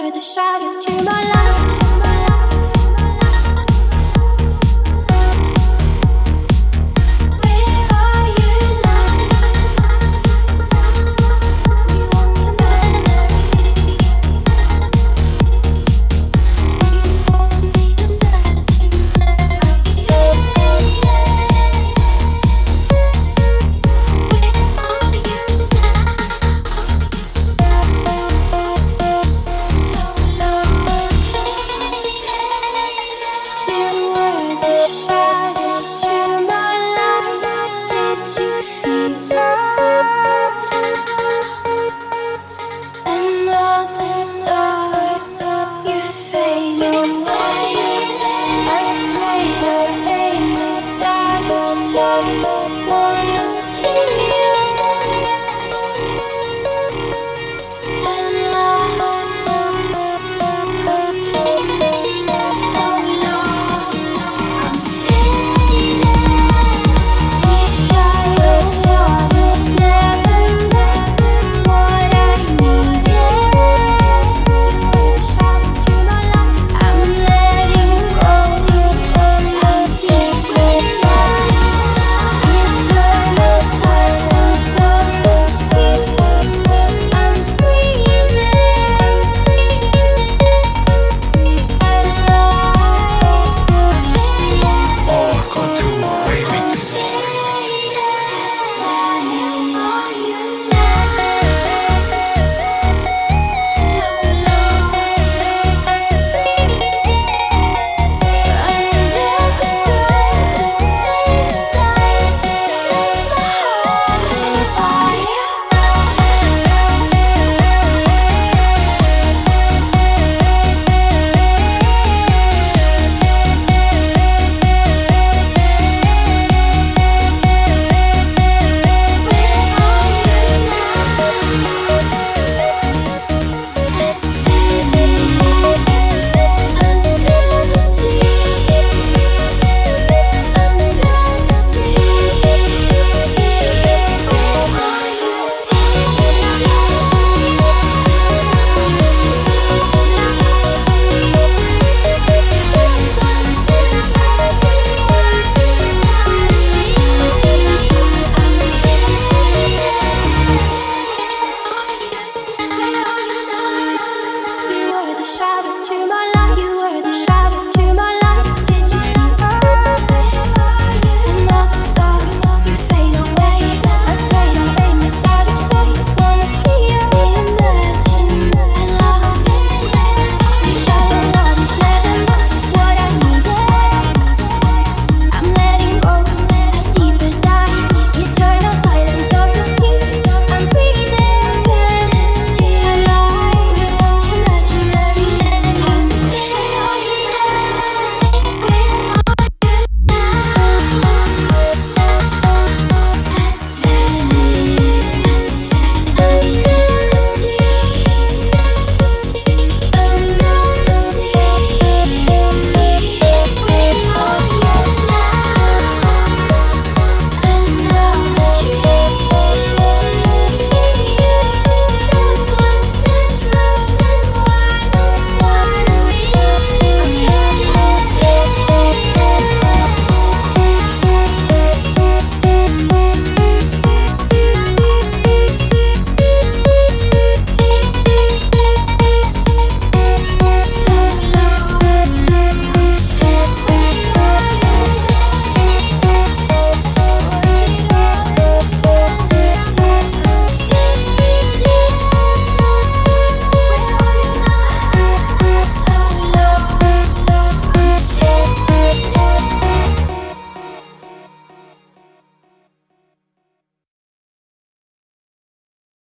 were the shadow to my light. Lisa.